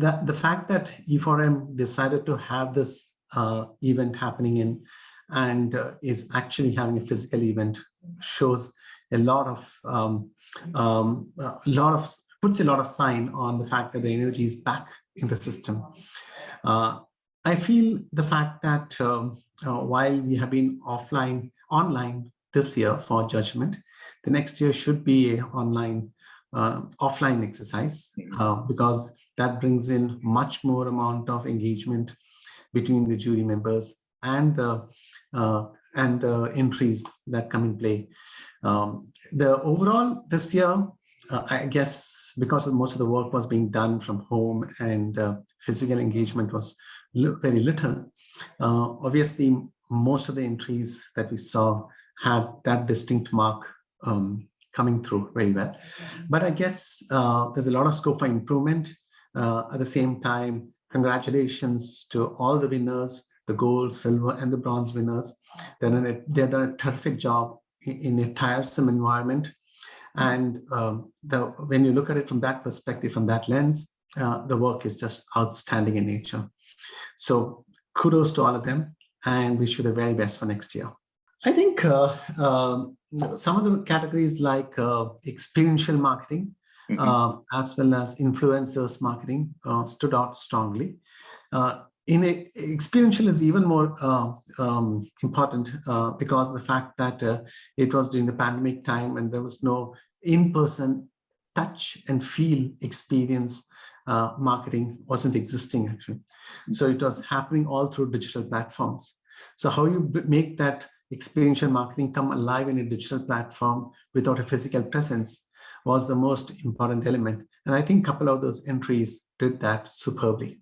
that the fact that E4M decided to have this uh, event happening in and uh, is actually having a physical event shows a lot of um, um, a lot of puts a lot of sign on the fact that the energy is back in the system. Uh, I feel the fact that um, uh, while we have been offline, online this year for judgment, the next year should be online, uh, offline exercise uh, because that brings in much more amount of engagement between the jury members and the uh, and the entries that come in play. Um, the overall this year, uh, I guess because of most of the work was being done from home and uh, physical engagement was very little, uh, obviously most of the entries that we saw had that distinct mark um, coming through very well. But I guess uh, there's a lot of scope for improvement. Uh, at the same time, congratulations to all the winners, the gold, silver, and the bronze winners. They've done a, they've done a terrific job in, in a tiresome environment. And um, the, when you look at it from that perspective, from that lens, uh, the work is just outstanding in nature. So kudos to all of them and wish you the very best for next year. I think uh, uh, some of the categories like uh, experiential marketing, mm -hmm. as well as influencers marketing uh, stood out strongly. Uh, in a, experiential is even more um, important because the fact that it was during the pandemic time and there was no in-person touch and feel experience uh, marketing wasn't existing actually. So it was happening all through digital platforms. So how you make that experiential marketing come alive in a digital platform without a physical presence was the most important element. And I think a couple of those entries did that superbly.